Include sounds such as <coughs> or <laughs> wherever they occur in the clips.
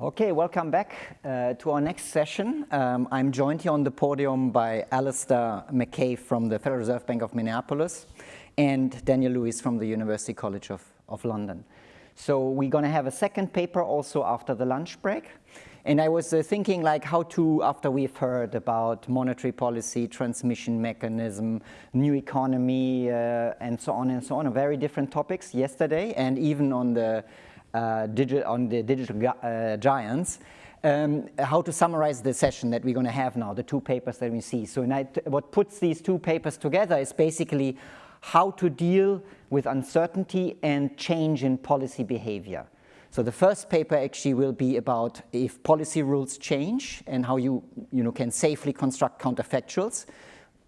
Okay, welcome back uh, to our next session. Um, I'm joined here on the podium by Alistair McKay from the Federal Reserve Bank of Minneapolis and Daniel Lewis from the University College of, of London. So we're going to have a second paper also after the lunch break. And I was uh, thinking like how to, after we've heard about monetary policy, transmission mechanism, new economy, uh, and so on and so on, very different topics yesterday and even on the uh, on the digital uh, giants, um, how to summarize the session that we're going to have now, the two papers that we see. So what puts these two papers together is basically how to deal with uncertainty and change in policy behavior. So the first paper actually will be about if policy rules change and how you, you know, can safely construct counterfactuals.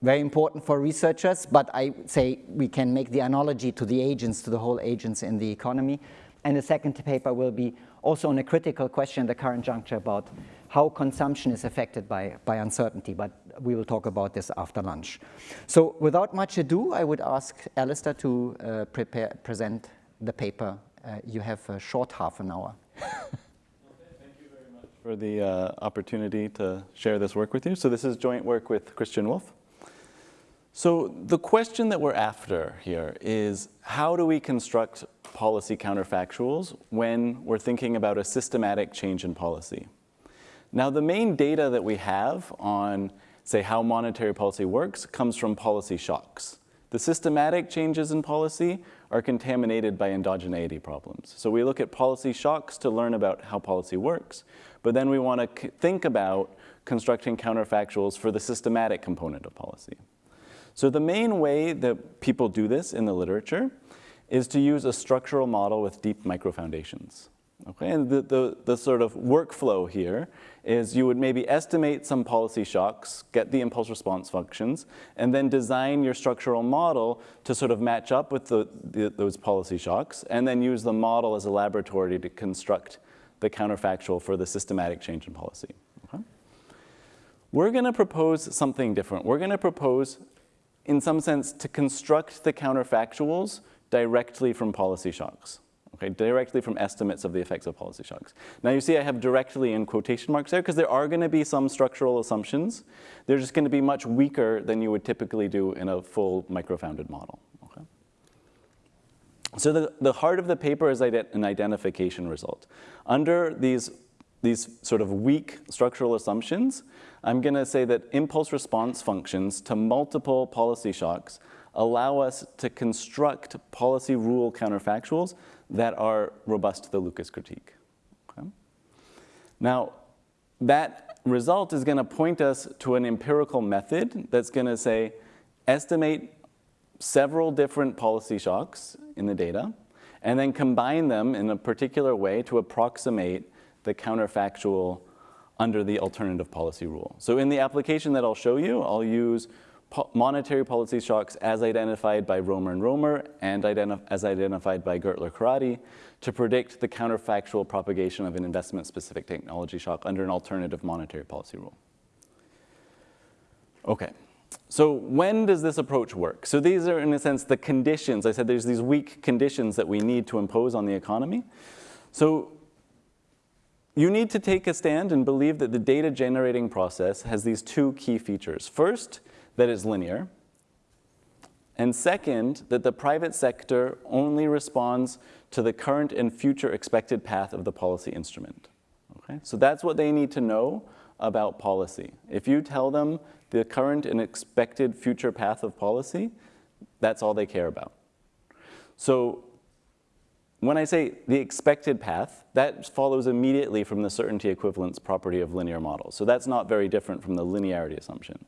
Very important for researchers, but I say we can make the analogy to the agents, to the whole agents in the economy. And the second paper will be also on a critical question at the current juncture about how consumption is affected by, by uncertainty, but we will talk about this after lunch. So without much ado, I would ask Alistair to uh, prepare, present the paper. Uh, you have a short half an hour. <laughs> Thank you very much for the uh, opportunity to share this work with you. So this is joint work with Christian Wolf. So the question that we're after here is how do we construct policy counterfactuals when we're thinking about a systematic change in policy? Now the main data that we have on say how monetary policy works comes from policy shocks. The systematic changes in policy are contaminated by endogeneity problems. So we look at policy shocks to learn about how policy works, but then we want to think about constructing counterfactuals for the systematic component of policy. So the main way that people do this in the literature is to use a structural model with deep microfoundations. Okay, and the, the, the, sort of workflow here is you would maybe estimate some policy shocks, get the impulse response functions, and then design your structural model to sort of match up with the, the, those policy shocks, and then use the model as a laboratory to construct the counterfactual for the systematic change in policy. Okay? We're gonna propose something different. We're gonna propose in some sense, to construct the counterfactuals directly from policy shocks. Okay, directly from estimates of the effects of policy shocks. Now you see I have directly in quotation marks there because there are going to be some structural assumptions. They're just going to be much weaker than you would typically do in a full microfounded model. Okay? So the, the heart of the paper is an identification result. Under these, these sort of weak structural assumptions, I'm going to say that impulse response functions to multiple policy shocks allow us to construct policy rule counterfactuals that are robust to the Lucas critique. Okay? Now, that result is going to point us to an empirical method that's going to say, estimate several different policy shocks in the data, and then combine them in a particular way to approximate the counterfactual under the alternative policy rule. So in the application that I'll show you, I'll use po monetary policy shocks as identified by Romer and Romer and as identified by Gertler-Karadi to predict the counterfactual propagation of an investment-specific technology shock under an alternative monetary policy rule. Okay, so when does this approach work? So these are, in a sense, the conditions. I said there's these weak conditions that we need to impose on the economy. So you need to take a stand and believe that the data generating process has these two key features. First, that it's linear. And second, that the private sector only responds to the current and future expected path of the policy instrument. Okay? So that's what they need to know about policy. If you tell them the current and expected future path of policy, that's all they care about. So when I say the expected path, that follows immediately from the certainty equivalence property of linear models. So that's not very different from the linearity assumption.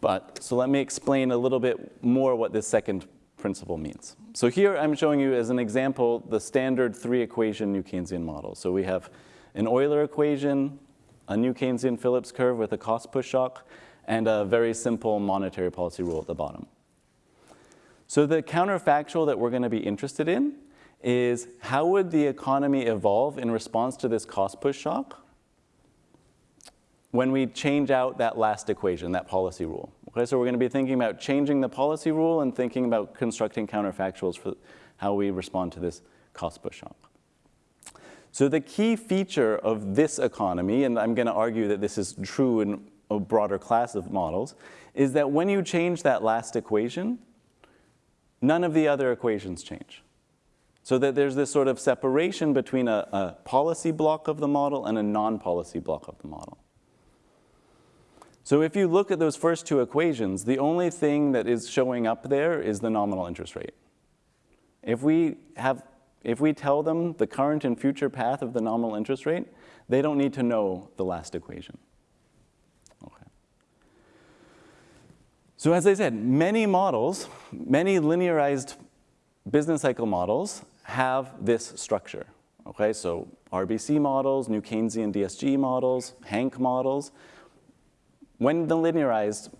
But, so let me explain a little bit more what this second principle means. So here I'm showing you as an example the standard three equation New Keynesian model. So we have an Euler equation, a New Keynesian Phillips curve with a cost push shock, and a very simple monetary policy rule at the bottom. So the counterfactual that we're going to be interested in is how would the economy evolve in response to this cost push shock when we change out that last equation, that policy rule. Okay, so we're going to be thinking about changing the policy rule and thinking about constructing counterfactuals for how we respond to this cost push shock. So the key feature of this economy, and I'm going to argue that this is true in a broader class of models, is that when you change that last equation, none of the other equations change. So that there's this sort of separation between a, a policy block of the model and a non-policy block of the model. So if you look at those first two equations, the only thing that is showing up there is the nominal interest rate. If we, have, if we tell them the current and future path of the nominal interest rate, they don't need to know the last equation. Okay. So as I said, many models, many linearized business cycle models have this structure. Okay, so RBC models, New Keynesian DSG models, HANK models. When linearized,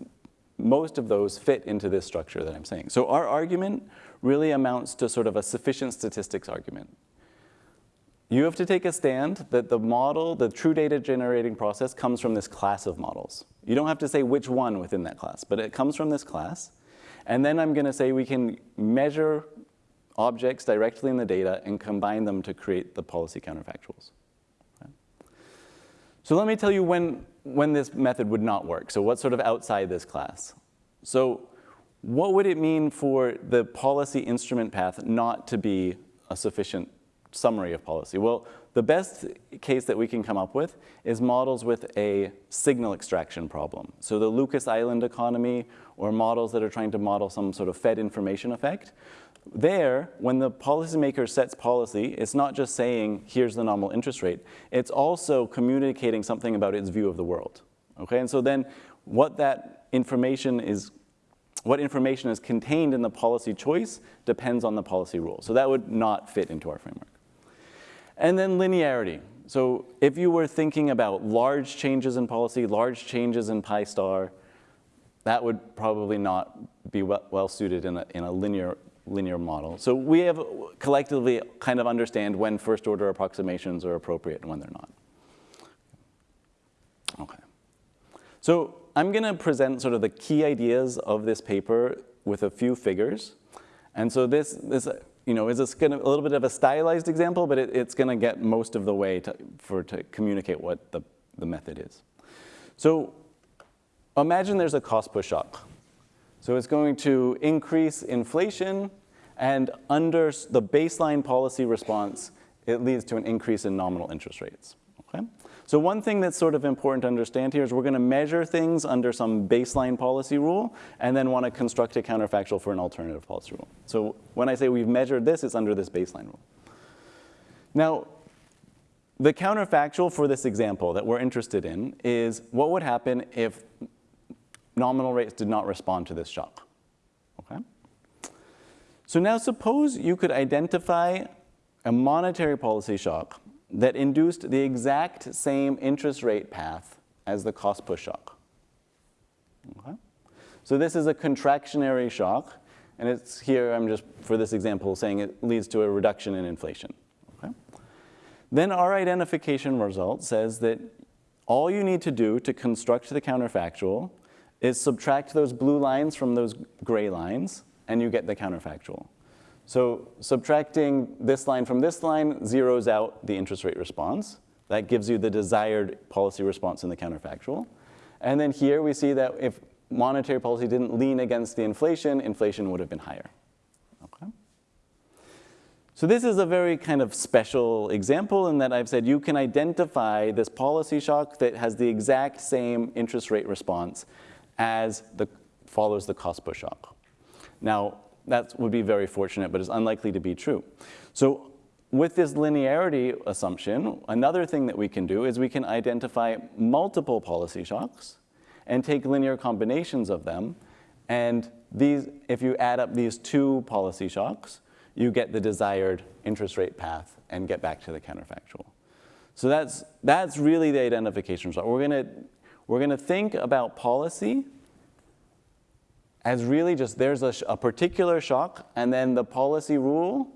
most of those fit into this structure that I'm saying. So our argument really amounts to sort of a sufficient statistics argument. You have to take a stand that the model, the true data generating process comes from this class of models. You don't have to say which one within that class, but it comes from this class. And then I'm gonna say we can measure objects directly in the data and combine them to create the policy counterfactuals. So let me tell you when, when this method would not work. So what's sort of outside this class? So what would it mean for the policy instrument path not to be a sufficient summary of policy? Well, the best case that we can come up with is models with a signal extraction problem. So the Lucas Island economy or models that are trying to model some sort of Fed information effect. There, when the policymaker sets policy, it's not just saying, here's the nominal interest rate. It's also communicating something about its view of the world. Okay, and so then what that information is what information is contained in the policy choice depends on the policy rule. So that would not fit into our framework. And then linearity. So if you were thinking about large changes in policy, large changes in pi star, that would probably not be well, suited in a, in a linear, linear model. So we have collectively kind of understand when first order approximations are appropriate and when they're not. Okay. So I'm going to present sort of the key ideas of this paper with a few figures. And so this, this you know, is a, a little bit of a stylized example, but it, it's going to get most of the way to, for, to communicate what the, the method is. So imagine there's a cost push shock. So it's going to increase inflation, and under the baseline policy response, it leads to an increase in nominal interest rates. Okay? So one thing that's sort of important to understand here is we're gonna measure things under some baseline policy rule and then wanna construct a counterfactual for an alternative policy rule. So when I say we've measured this, it's under this baseline rule. Now, the counterfactual for this example that we're interested in is what would happen if nominal rates did not respond to this shock, okay? So now suppose you could identify a monetary policy shock that induced the exact same interest rate path as the cost push shock. Okay? So this is a contractionary shock, and it's here, I'm just, for this example, saying it leads to a reduction in inflation. Okay? Then our identification result says that all you need to do to construct the counterfactual is subtract those blue lines from those gray lines, and you get the counterfactual. So subtracting this line from this line zeroes out the interest rate response. That gives you the desired policy response in the counterfactual. And then here we see that if monetary policy didn't lean against the inflation, inflation would have been higher. Okay. So this is a very kind of special example in that I've said you can identify this policy shock that has the exact same interest rate response as the follows the cost push shock. Now, that would be very fortunate, but it's unlikely to be true. So with this linearity assumption, another thing that we can do is we can identify multiple policy shocks and take linear combinations of them. And these, if you add up these two policy shocks, you get the desired interest rate path and get back to the counterfactual. So that's, that's really the identification result. We're gonna, we're gonna think about policy as really just there's a, a particular shock and then the policy rule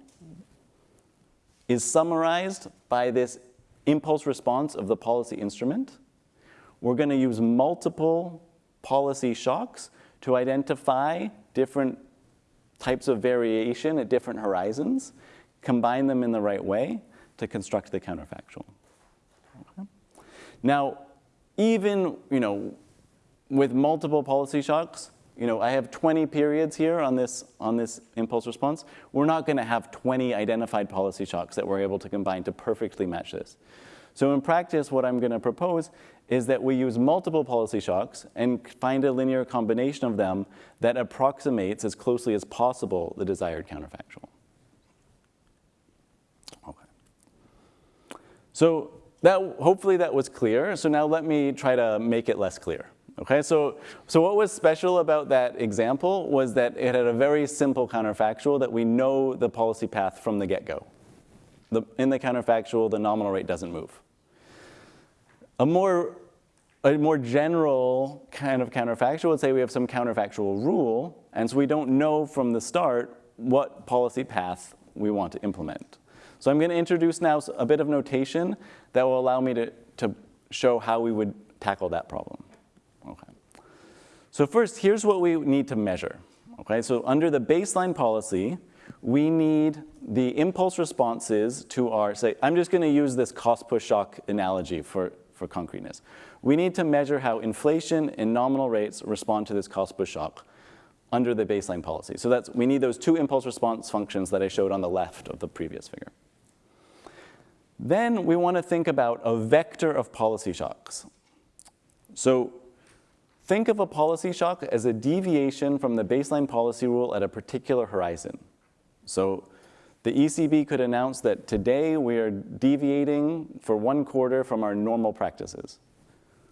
is summarized by this impulse response of the policy instrument. We're going to use multiple policy shocks to identify different types of variation at different horizons, combine them in the right way, to construct the counterfactual. Okay. Now, even you know, with multiple policy shocks, you know, I have 20 periods here on this, on this impulse response. We're not going to have 20 identified policy shocks that we're able to combine to perfectly match this. So in practice, what I'm going to propose is that we use multiple policy shocks and find a linear combination of them that approximates as closely as possible the desired counterfactual. Okay. So that, hopefully that was clear. So now let me try to make it less clear. Okay, so, so what was special about that example was that it had a very simple counterfactual that we know the policy path from the get-go. In the counterfactual, the nominal rate doesn't move. A more, a more general kind of counterfactual would say we have some counterfactual rule, and so we don't know from the start what policy path we want to implement. So I'm going to introduce now a bit of notation that will allow me to, to show how we would tackle that problem. So first, here's what we need to measure. Okay, so under the baseline policy, we need the impulse responses to our, say, I'm just gonna use this cost push shock analogy for, for concreteness. We need to measure how inflation and nominal rates respond to this cost push shock under the baseline policy. So that's, we need those two impulse response functions that I showed on the left of the previous figure. Then we wanna think about a vector of policy shocks. So Think of a policy shock as a deviation from the baseline policy rule at a particular horizon. So the ECB could announce that today we are deviating for one quarter from our normal practices.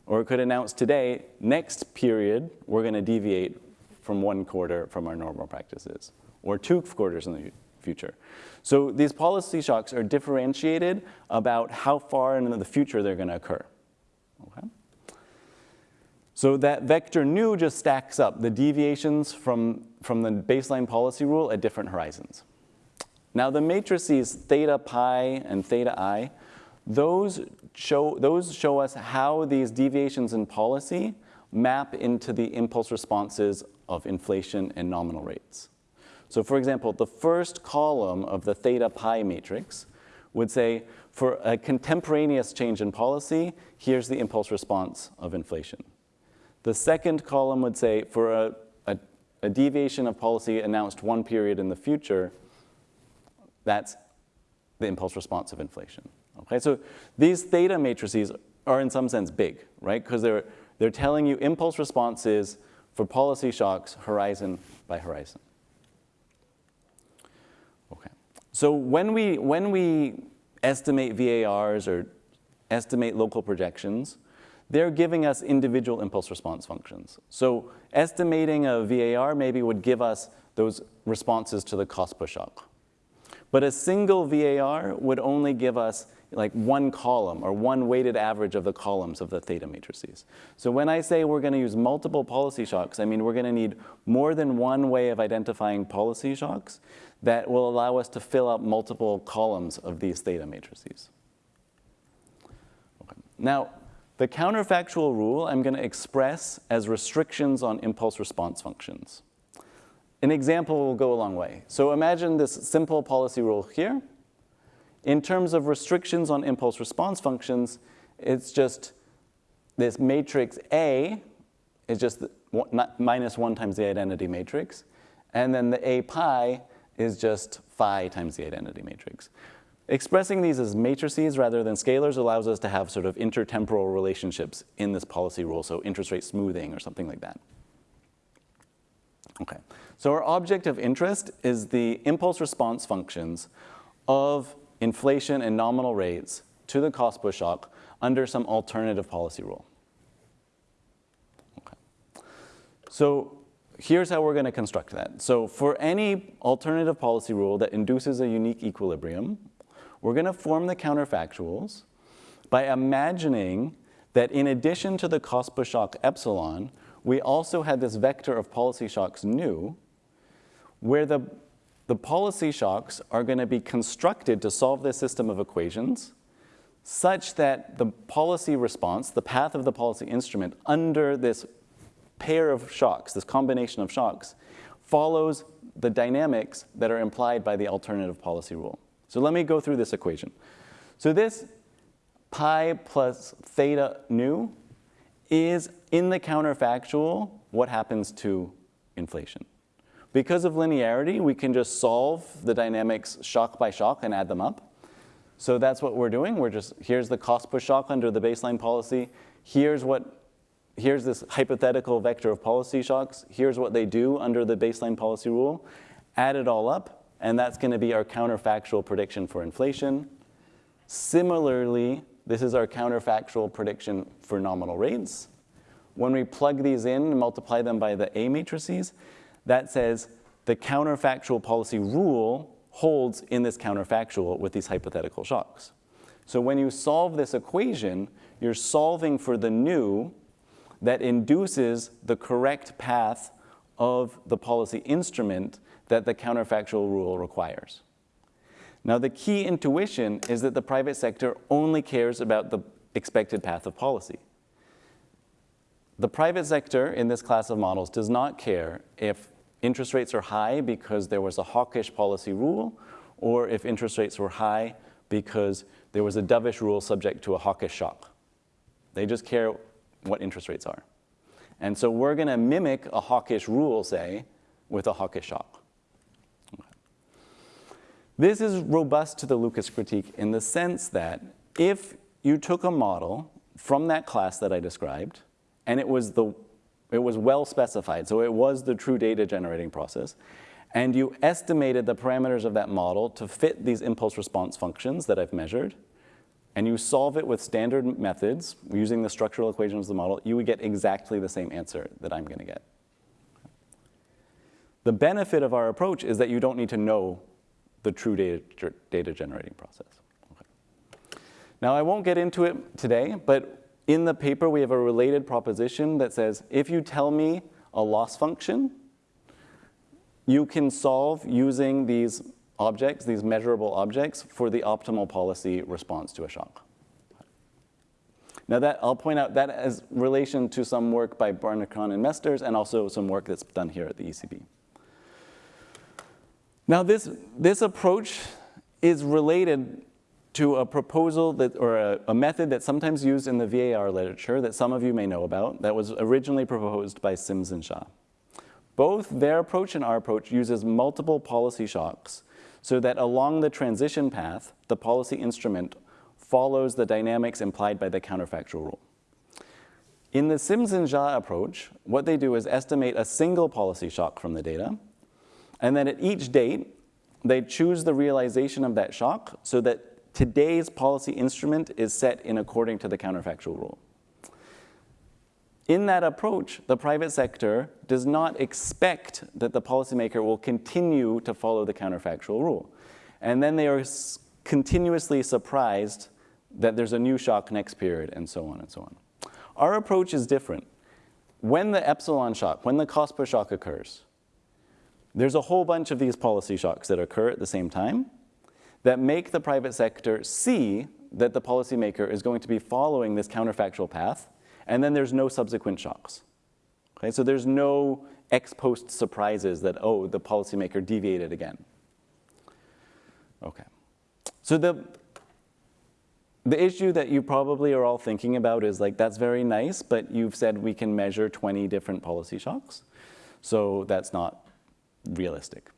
Or it could announce today, next period, we're going to deviate from one quarter from our normal practices, or two quarters in the future. So these policy shocks are differentiated about how far into the future they're going to occur. So that vector nu just stacks up the deviations from, from the baseline policy rule at different horizons. Now the matrices theta pi and theta i, those show, those show us how these deviations in policy map into the impulse responses of inflation and nominal rates. So for example, the first column of the theta pi matrix would say, for a contemporaneous change in policy, here's the impulse response of inflation. The second column would say for a, a, a deviation of policy announced one period in the future, that's the impulse response of inflation. Okay, so these theta matrices are in some sense big, right? Because they're, they're telling you impulse responses for policy shocks horizon by horizon. Okay, so when we, when we estimate VARs or estimate local projections, they're giving us individual impulse response functions. So estimating a VAR maybe would give us those responses to the cost push shock. But a single VAR would only give us like one column or one weighted average of the columns of the theta matrices. So when I say we're going to use multiple policy shocks, I mean we're going to need more than one way of identifying policy shocks that will allow us to fill up multiple columns of these theta matrices. Okay. Now, the counterfactual rule I'm going to express as restrictions on impulse response functions. An example will go a long way. So imagine this simple policy rule here. In terms of restrictions on impulse response functions, it's just this matrix A is just minus 1 times the identity matrix. And then the A pi is just phi times the identity matrix. Expressing these as matrices rather than scalars allows us to have sort of intertemporal relationships in this policy rule, so interest rate smoothing or something like that. Okay, so our object of interest is the impulse response functions of inflation and nominal rates to the cost push shock under some alternative policy rule. Okay. So here's how we're going to construct that. So for any alternative policy rule that induces a unique equilibrium, we're going to form the counterfactuals by imagining that in addition to the cost shock epsilon, we also had this vector of policy shocks nu, where the, the policy shocks are going to be constructed to solve this system of equations such that the policy response, the path of the policy instrument under this pair of shocks, this combination of shocks, follows the dynamics that are implied by the alternative policy rule. So let me go through this equation. So this pi plus theta nu is in the counterfactual what happens to inflation. Because of linearity, we can just solve the dynamics shock by shock and add them up. So that's what we're doing. We're just, here's the cost push shock under the baseline policy. Here's what, here's this hypothetical vector of policy shocks. Here's what they do under the baseline policy rule. Add it all up, and that's gonna be our counterfactual prediction for inflation. Similarly, this is our counterfactual prediction for nominal rates. When we plug these in and multiply them by the A matrices, that says the counterfactual policy rule holds in this counterfactual with these hypothetical shocks. So when you solve this equation, you're solving for the new that induces the correct path of the policy instrument that the counterfactual rule requires. Now the key intuition is that the private sector only cares about the expected path of policy. The private sector in this class of models does not care if interest rates are high because there was a hawkish policy rule or if interest rates were high because there was a dovish rule subject to a hawkish shock. They just care what interest rates are. And so we're going to mimic a hawkish rule, say, with a hawkish shock. This is robust to the Lucas critique in the sense that if you took a model from that class that I described, and it was, the, it was well specified, so it was the true data generating process. And you estimated the parameters of that model to fit these impulse response functions that I've measured, and you solve it with standard methods using the structural equations of the model, you would get exactly the same answer that I'm gonna get. The benefit of our approach is that you don't need to know the true data, data generating process. Okay. Now I won't get into it today, but in the paper, we have a related proposition that says, if you tell me a loss function, you can solve using these objects, these measurable objects, for the optimal policy response to a shock. Now that, I'll point out that relation to some work by Barnichon and Mesters and also some work that's done here at the ECB. Now this, this approach is related to a proposal that, or a, a, method that's sometimes used in the VAR literature that some of you may know about that was originally proposed by Sims and Zha. Both their approach and our approach uses multiple policy shocks so that along the transition path, the policy instrument follows the dynamics implied by the counterfactual rule. In the Sims and Zha approach, what they do is estimate a single policy shock from the data, and then at each date, they choose the realization of that shock so that today's policy instrument is set in according to the counterfactual rule. In that approach, the private sector does not expect that the policymaker will continue to follow the counterfactual rule. And then they are continuously surprised that there's a new shock next period and so on and so on. Our approach is different. When the epsilon shock, when the cost push shock occurs, there's a whole bunch of these policy shocks that occur at the same time that make the private sector see that the policymaker is going to be following this counterfactual path, and then there's no subsequent shocks. Okay, so there's no ex post surprises that, oh, the policymaker deviated again. Okay, so the, the issue that you probably are all thinking about is like, that's very nice, but you've said we can measure 20 different policy shocks. So that's not realistic.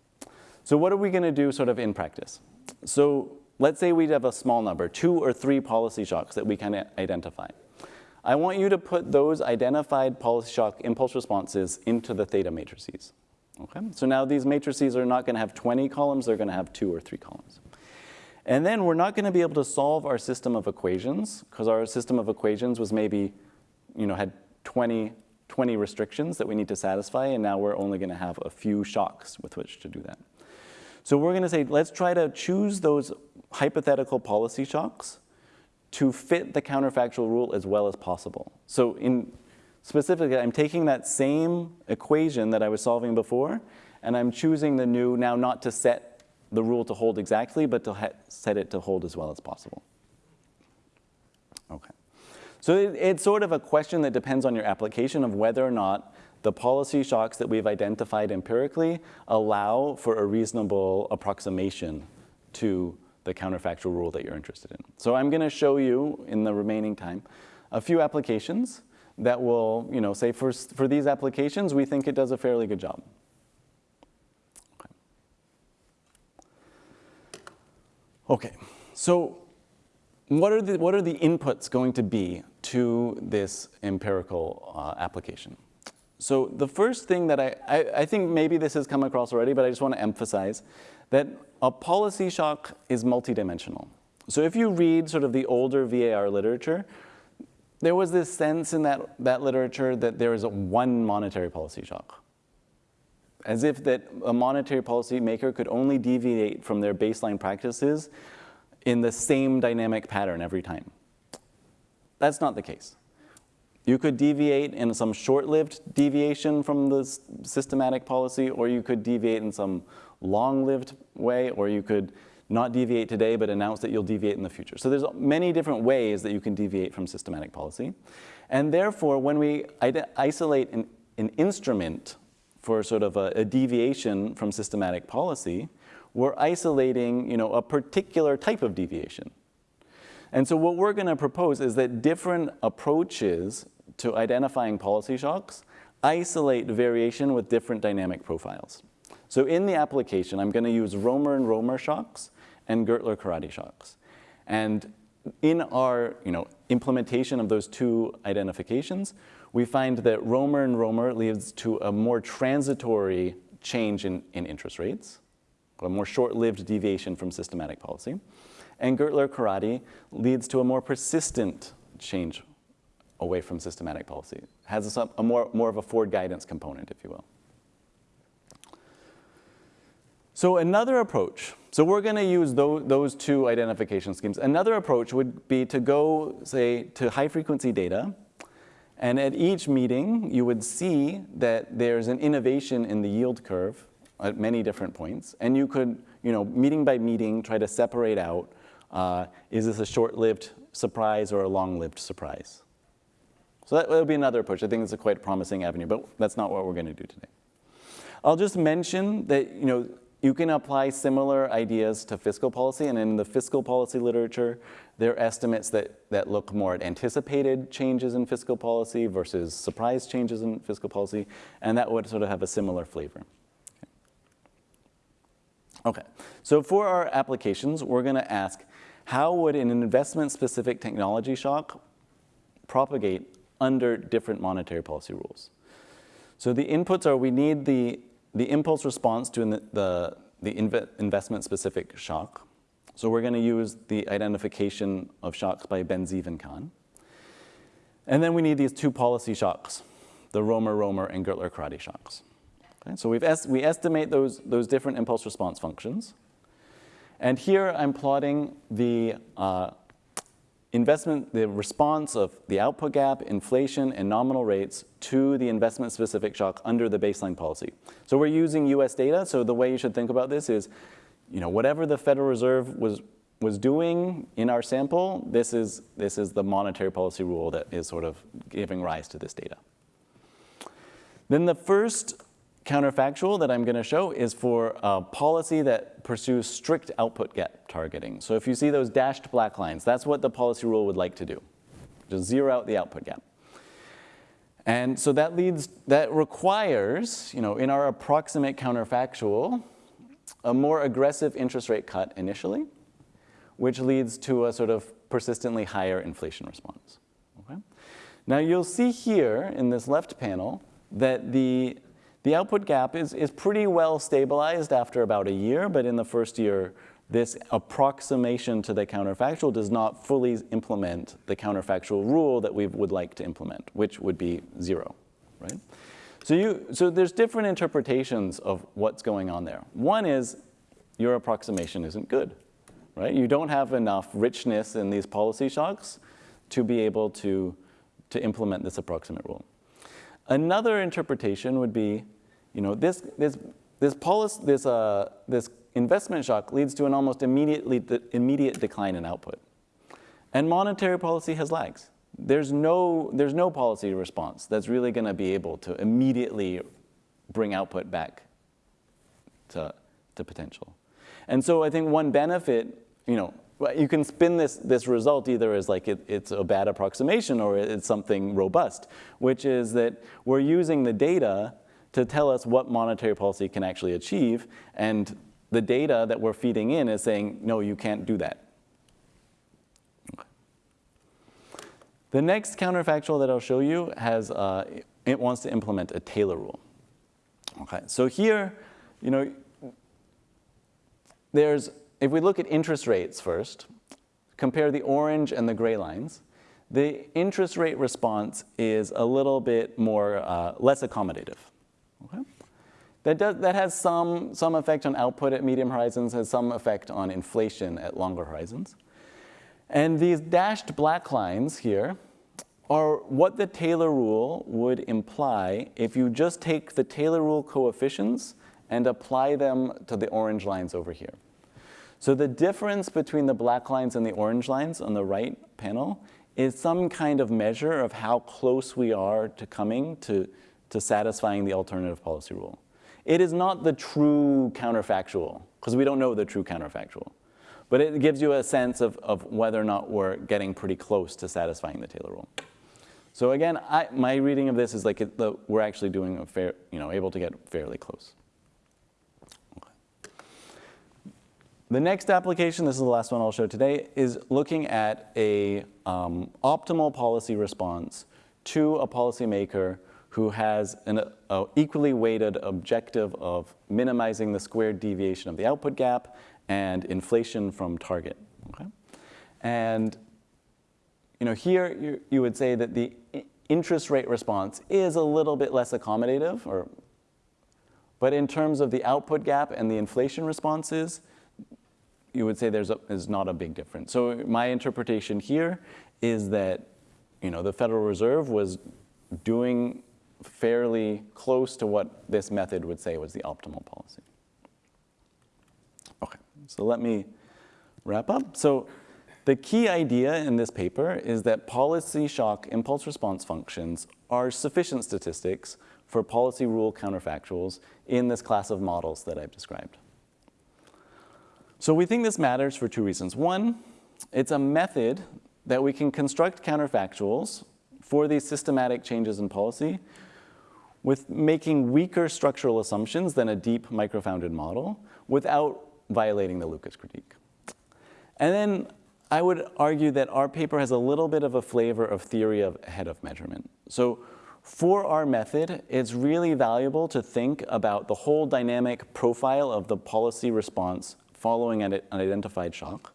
So what are we gonna do sort of in practice? So let's say we have a small number, two or three policy shocks that we can identify. I want you to put those identified policy shock impulse responses into the theta matrices. Okay? So now these matrices are not going to have 20 columns, they're going to have two or three columns. And then we're not going to be able to solve our system of equations because our system of equations was maybe, you know, had 20, 20 restrictions that we need to satisfy, and now we're only going to have a few shocks with which to do that. So we're going to say, let's try to choose those hypothetical policy shocks to fit the counterfactual rule as well as possible. So in specifically, I'm taking that same equation that I was solving before, and I'm choosing the new now not to set the rule to hold exactly, but to set it to hold as well as possible. So it, it's sort of a question that depends on your application of whether or not the policy shocks that we've identified empirically allow for a reasonable approximation to the counterfactual rule that you're interested in. So I'm going to show you in the remaining time a few applications that will, you know, say for, for these applications, we think it does a fairly good job. Okay, okay. so what are, the, what are the inputs going to be to this empirical uh, application? So the first thing that I, I, I think maybe this has come across already, but I just want to emphasize that a policy shock is multidimensional. So if you read sort of the older VAR literature, there was this sense in that, that literature that there is one monetary policy shock. As if that a monetary policy maker could only deviate from their baseline practices in the same dynamic pattern every time. That's not the case. You could deviate in some short-lived deviation from the systematic policy, or you could deviate in some long-lived way, or you could not deviate today, but announce that you'll deviate in the future. So there's many different ways that you can deviate from systematic policy. And therefore, when we isolate an, an instrument for sort of a, a deviation from systematic policy, we're isolating you know, a particular type of deviation. And so what we're going to propose is that different approaches to identifying policy shocks isolate variation with different dynamic profiles. So in the application, I'm going to use Romer and Romer shocks and Gertler-Karadi shocks. And in our you know, implementation of those two identifications, we find that Romer and Romer leads to a more transitory change in, in interest rates, a more short-lived deviation from systematic policy. And Gertler-Karadi leads to a more persistent change away from systematic policy. It has a, a, more, more of a forward guidance component, if you will. So another approach, so we're going to use those, those two identification schemes. Another approach would be to go, say, to high-frequency data, and at each meeting, you would see that there's an innovation in the yield curve at many different points, and you could, you know, meeting by meeting, try to separate out, uh, is this a short-lived surprise or a long-lived surprise? So that would be another approach. I think it's a quite promising avenue, but that's not what we're going to do today. I'll just mention that, you know, you can apply similar ideas to fiscal policy, and in the fiscal policy literature, there are estimates that, that look more at anticipated changes in fiscal policy versus surprise changes in fiscal policy, and that would sort of have a similar flavor. Okay, so for our applications, we're gonna ask, how would an investment-specific technology shock propagate under different monetary policy rules? So the inputs are we need the the impulse response to the, the, the inv investment-specific shock. So we're going to use the identification of shocks by Ben-Zeev and Khan. And then we need these two policy shocks, the Romer-Romer and Gertler-Karadi shocks. So we've est we estimate those, those different impulse response functions. And here I'm plotting the uh, investment, the response of the output gap, inflation, and nominal rates to the investment-specific shock under the baseline policy. So we're using US data, so the way you should think about this is, you know, whatever the Federal Reserve was, was doing in our sample, this is, this is the monetary policy rule that is sort of giving rise to this data. Then the first counterfactual that I'm going to show is for a policy that pursues strict output gap targeting. So if you see those dashed black lines, that's what the policy rule would like to do, just zero out the output gap. And so that leads, that requires, you know, in our approximate counterfactual, a more aggressive interest rate cut initially, which leads to a sort of persistently higher inflation response. Okay? Now you'll see here in this left panel that the the output gap is, is pretty well stabilized after about a year, but in the first year, this approximation to the counterfactual does not fully implement the counterfactual rule that we would like to implement, which would be zero, right? So, you, so there's different interpretations of what's going on there. One is your approximation isn't good, right? You don't have enough richness in these policy shocks to be able to, to implement this approximate rule. Another interpretation would be you know, this, this, this, policy, this, uh, this investment shock leads to an almost immediately immediate decline in output. And monetary policy has lags. There's no, there's no policy response that's really going to be able to immediately bring output back to, to potential. And so I think one benefit you know, you can spin this, this result either as like it, it's a bad approximation or it's something robust, which is that we're using the data to tell us what monetary policy can actually achieve, and the data that we're feeding in is saying, no, you can't do that. The next counterfactual that I'll show you has, uh, it wants to implement a Taylor rule. Okay, so here, you know, there's, if we look at interest rates first, compare the orange and the gray lines, the interest rate response is a little bit more, uh, less accommodative. Okay? That, does, that has some, some effect on output at medium horizons, has some effect on inflation at longer horizons. And these dashed black lines here are what the Taylor rule would imply if you just take the Taylor rule coefficients and apply them to the orange lines over here. So the difference between the black lines and the orange lines on the right panel is some kind of measure of how close we are to coming to, to satisfying the alternative policy rule. It is not the true counterfactual, because we don't know the true counterfactual. But it gives you a sense of, of whether or not we're getting pretty close to satisfying the Taylor rule. So again, I, my reading of this is like it, the, we're actually doing a fair, you know, able to get fairly close. The next application, this is the last one I'll show today, is looking at a um, optimal policy response to a policymaker who has an equally weighted objective of minimizing the squared deviation of the output gap and inflation from target. Okay? And you know, here you, you would say that the interest rate response is a little bit less accommodative, or, but in terms of the output gap and the inflation responses, you would say there's, a, there's not a big difference. So my interpretation here is that you know, the Federal Reserve was doing fairly close to what this method would say was the optimal policy. Okay, so let me wrap up. So the key idea in this paper is that policy shock impulse response functions are sufficient statistics for policy rule counterfactuals in this class of models that I've described. So we think this matters for two reasons. One, it's a method that we can construct counterfactuals for these systematic changes in policy with making weaker structural assumptions than a deep microfounded model without violating the Lucas critique. And then I would argue that our paper has a little bit of a flavor of theory of ahead of measurement. So for our method, it's really valuable to think about the whole dynamic profile of the policy response following an identified shock.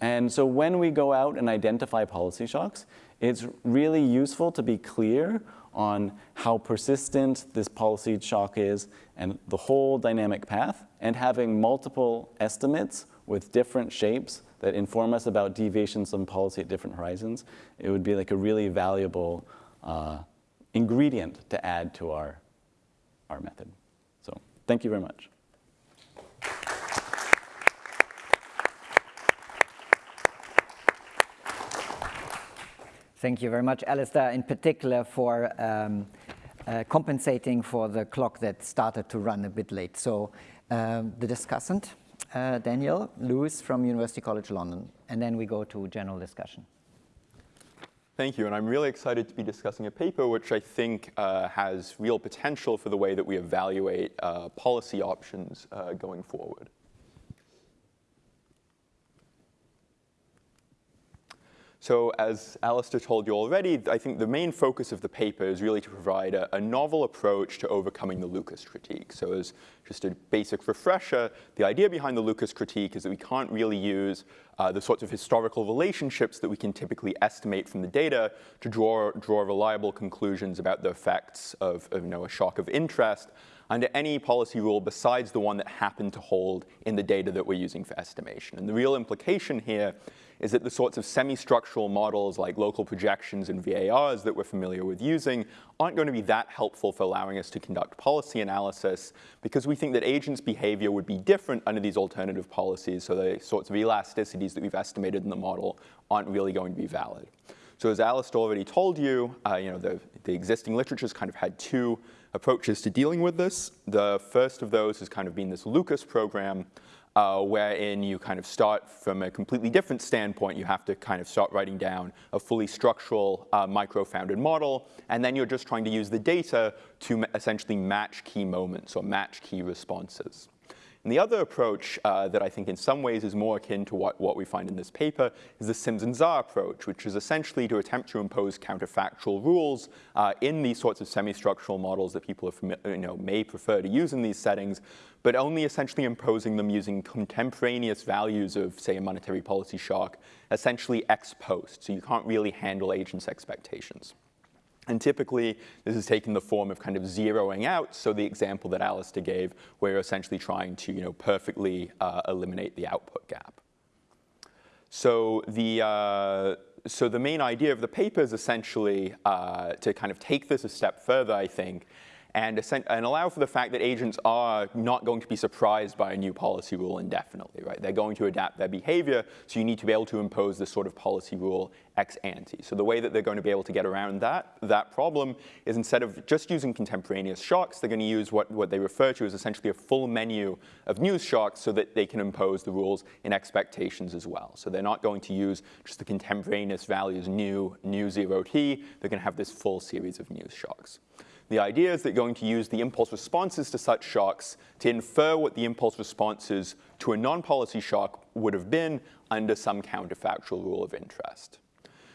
And so when we go out and identify policy shocks, it's really useful to be clear on how persistent this policy shock is and the whole dynamic path, and having multiple estimates with different shapes that inform us about deviations from policy at different horizons, it would be like a really valuable uh, ingredient to add to our, our method. So thank you very much. Thank you very much, Alistair, in particular for um, uh, compensating for the clock that started to run a bit late. So um, the discussant, uh, Daniel Lewis from University College London, and then we go to general discussion. Thank you, and I'm really excited to be discussing a paper which I think uh, has real potential for the way that we evaluate uh, policy options uh, going forward. So as Alistair told you already, I think the main focus of the paper is really to provide a, a, novel approach to overcoming the Lucas critique. So as just a basic refresher, the idea behind the Lucas critique is that we can't really use uh, the sorts of historical relationships that we can typically estimate from the data to draw, draw reliable conclusions about the effects of, of you know, a shock of interest under any policy rule besides the one that happened to hold in the data that we're using for estimation. And the real implication here is that the sorts of semi-structural models like local projections and VARs that we're familiar with using aren't going to be that helpful for allowing us to conduct policy analysis because we think that agents' behavior would be different under these alternative policies, so the sorts of elasticities that we've estimated in the model aren't really going to be valid. So as Alistair already told you, uh, you know, the, the existing literature's kind of had two approaches to dealing with this. The first of those has kind of been this Lucas program, uh, wherein you kind of start from a completely different standpoint. You have to kind of start writing down a fully structural uh, micro-founded model, and then you're just trying to use the data to essentially match key moments or match key responses. And the other approach uh, that I think in some ways is more akin to what, what we find in this paper is the Sims and Zha approach, which is essentially to attempt to impose counterfactual rules uh, in these sorts of semi-structural models that people you know, may prefer to use in these settings, but only essentially imposing them using contemporaneous values of, say, a monetary policy shock, essentially ex post. So you can't really handle agents' expectations. And typically, this is taking the form of kind of zeroing out, so the example that Alistair gave, where you're essentially trying to you know, perfectly uh, eliminate the output gap. So the, uh, so the main idea of the paper is essentially uh, to kind of take this a step further, I think, and, and allow for the fact that agents are not going to be surprised by a new policy rule indefinitely, right? They're going to adapt their behavior, so you need to be able to impose this sort of policy rule ex ante. So the way that they're going to be able to get around that, that problem is instead of just using contemporaneous shocks, they're going to use what, what they refer to as essentially a full menu of news shocks so that they can impose the rules in expectations as well. So they're not going to use just the contemporaneous values nu, nu 0t, they're going to have this full series of news shocks. The idea is that you're going to use the impulse responses to such shocks to infer what the impulse responses to a non-policy shock would have been under some counterfactual rule of interest.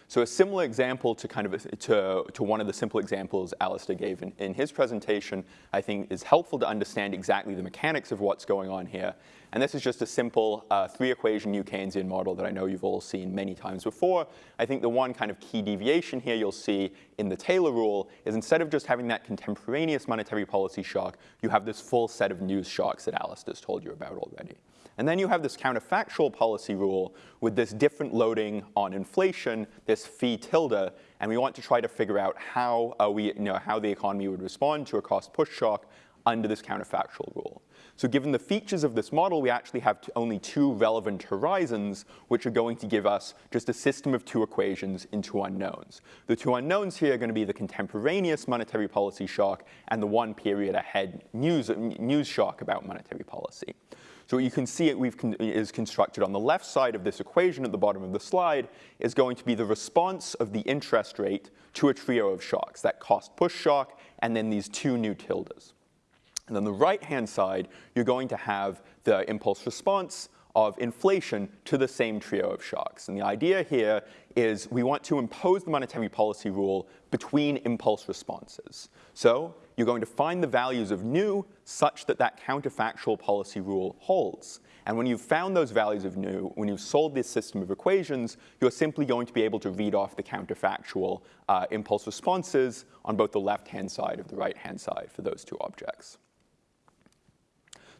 So a similar example to kind of to, to one of the simple examples Alistair gave in, in his presentation, I think is helpful to understand exactly the mechanics of what's going on here. And this is just a simple uh, three-equation New Keynesian model that I know you've all seen many times before. I think the one kind of key deviation here you'll see in the Taylor rule is instead of just having that contemporaneous monetary policy shock, you have this full set of news shocks that Alistair's told you about already. And then you have this counterfactual policy rule with this different loading on inflation, this phi tilde, and we want to try to figure out how, uh, we, you know, how the economy would respond to a cost push shock under this counterfactual rule. So given the features of this model, we actually have only two relevant horizons, which are going to give us just a system of two equations in two unknowns. The two unknowns here are going to be the contemporaneous monetary policy shock and the one period ahead news, news shock about monetary policy. So what you can see it we've con is constructed on the left side of this equation at the bottom of the slide is going to be the response of the interest rate to a trio of shocks, that cost push shock and then these two nu tildes. And on the right-hand side, you're going to have the impulse response of inflation to the same trio of shocks. And the idea here is we want to impose the monetary policy rule between impulse responses. So you're going to find the values of nu such that that counterfactual policy rule holds. And when you've found those values of nu, when you've solved this system of equations, you're simply going to be able to read off the counterfactual uh, impulse responses on both the left-hand side of the right-hand side for those two objects.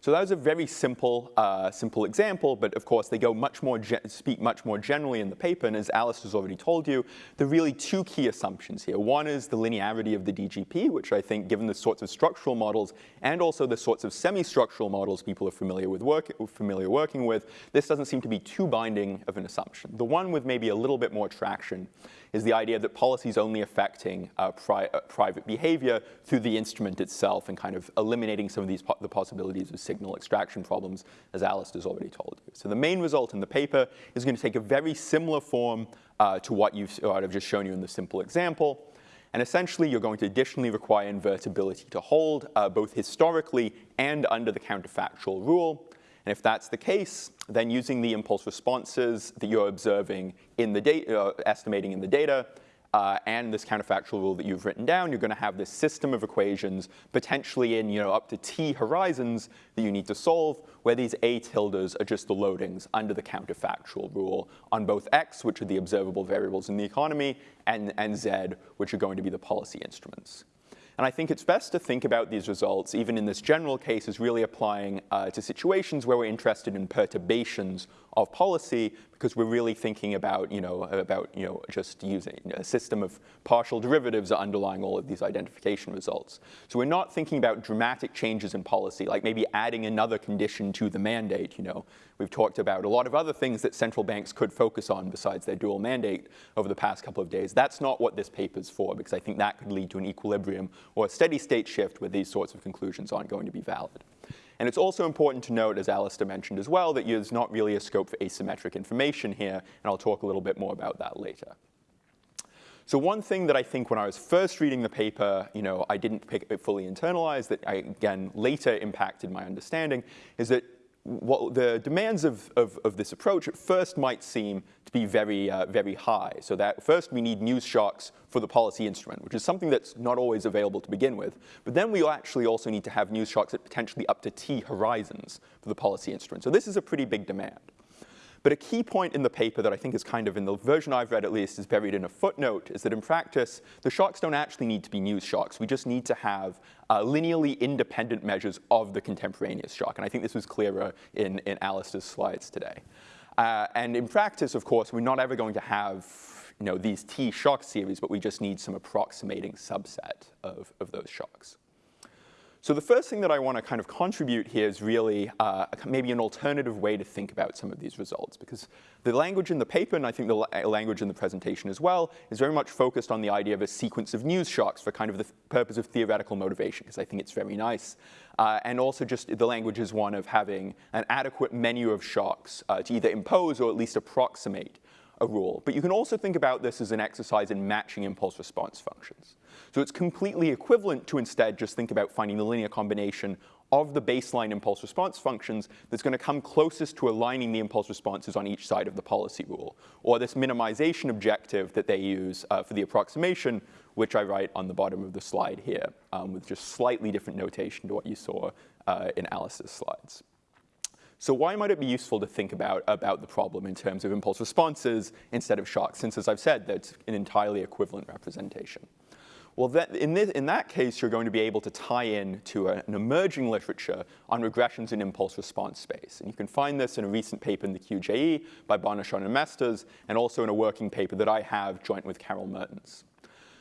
So that was a very simple, uh, simple example, but of course they go much more speak much more generally in the paper, and as Alice has already told you, there are really two key assumptions here. One is the linearity of the DGP, which I think given the sorts of structural models and also the sorts of semi-structural models people are familiar with work, familiar working with, this doesn't seem to be too binding of an assumption. The one with maybe a little bit more traction is the idea that policy is only affecting uh, pri uh, private behavior through the instrument itself and kind of eliminating some of these po the possibilities of signal extraction problems, as has already told you. So the main result in the paper is going to take a very similar form uh, to what, you've, what I've just shown you in the simple example. And essentially, you're going to additionally require invertibility to hold, uh, both historically and under the counterfactual rule. And if that's the case, then using the impulse responses that you're observing in the data, uh, estimating in the data, uh, and this counterfactual rule that you've written down, you're going to have this system of equations, potentially in you know, up to t horizons that you need to solve, where these a tildes are just the loadings under the counterfactual rule on both x, which are the observable variables in the economy, and, and z, which are going to be the policy instruments. And I think it's best to think about these results, even in this general case, as really applying uh, to situations where we're interested in perturbations of policy because we're really thinking about, you know, about, you know, just using a system of partial derivatives underlying all of these identification results. So we're not thinking about dramatic changes in policy, like maybe adding another condition to the mandate, you know. We've talked about a lot of other things that central banks could focus on besides their dual mandate over the past couple of days. That's not what this paper is for, because I think that could lead to an equilibrium or a steady state shift where these sorts of conclusions aren't going to be valid. And it's also important to note, as Alistair mentioned as well, that there's not really a scope for asymmetric information here, and I'll talk a little bit more about that later. So one thing that I think when I was first reading the paper, you know, I didn't pick it fully internalize that I, again, later impacted my understanding, is that what the demands of, of, of, this approach at first might seem to be very, uh, very high. So that first we need news shocks for the policy instrument, which is something that's not always available to begin with. But then we actually also need to have news shocks at potentially up to T horizons for the policy instrument. So this is a pretty big demand. But a key point in the paper that I think is kind of, in the version I've read at least, is buried in a footnote, is that in practice, the shocks don't actually need to be news shocks. We just need to have uh, linearly independent measures of the contemporaneous shock. And I think this was clearer in, in Alistair's slides today. Uh, and in practice, of course, we're not ever going to have you know, these T shock series, but we just need some approximating subset of, of those shocks. So the first thing that I want to kind of contribute here is really uh, maybe an alternative way to think about some of these results, because the language in the paper, and I think the uh, language in the presentation as well, is very much focused on the idea of a sequence of news shocks for kind of the purpose of theoretical motivation, because I think it's very nice. Uh, and also just the language is one of having an adequate menu of shocks uh, to either impose or at least approximate a rule. But you can also think about this as an exercise in matching impulse response functions. So it's completely equivalent to instead just think about finding the linear combination of the baseline impulse response functions that's going to come closest to aligning the impulse responses on each side of the policy rule, or this minimization objective that they use uh, for the approximation, which I write on the bottom of the slide here, um, with just slightly different notation to what you saw uh, in Alice's slides. So why might it be useful to think about, about the problem in terms of impulse responses instead of shocks, since as I've said, that's an entirely equivalent representation? Well, that, in, this, in, that case, you're going to be able to tie in to a, an emerging literature on regressions in impulse response space. And you can find this in a recent paper in the QJE by Barnichon and Mesters, and also in a working paper that I have joint with Karel Mertens.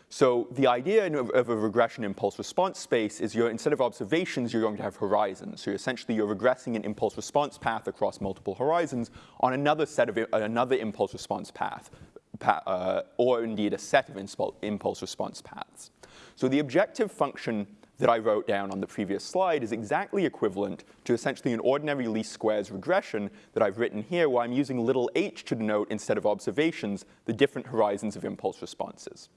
So the idea of, a regression impulse response space is you're, instead of observations, you're going to have horizons. So essentially you're regressing an impulse response path across multiple horizons on another set of another impulse response path, uh, or indeed a set of impulse response paths. So the objective function that I wrote down on the previous slide is exactly equivalent to essentially an ordinary least squares regression that I've written here, where I'm using little h to denote, instead of observations, the different horizons of impulse responses.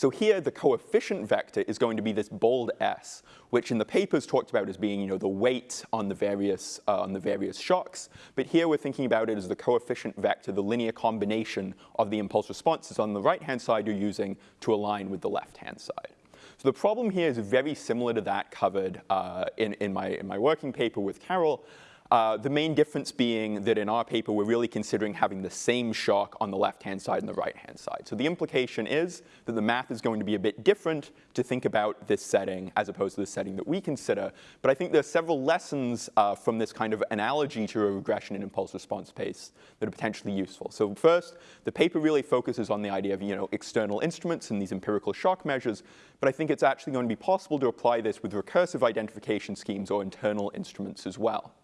So here, the coefficient vector is going to be this bold S, which in the papers talked about as being you know, the weight on the, various, uh, on the various shocks. But here we're thinking about it as the coefficient vector, the linear combination of the impulse responses on the right-hand side you're using to align with the left-hand side. So the problem here is very similar to that covered uh, in, in, my, in my working paper with Karel. Uh, the main difference being that in our paper, we're really considering having the same shock on the left-hand side and the right-hand side. So the implication is that the math is going to be a bit different to think about this setting as opposed to the setting that we consider. But I think there are several lessons uh, from this kind of analogy to a regression in impulse response space that are potentially useful. So first, the paper really focuses on the idea of you know, external instruments and these empirical shock measures. But I think it's actually going to be possible to apply this with recursive identification schemes or internal instruments as well.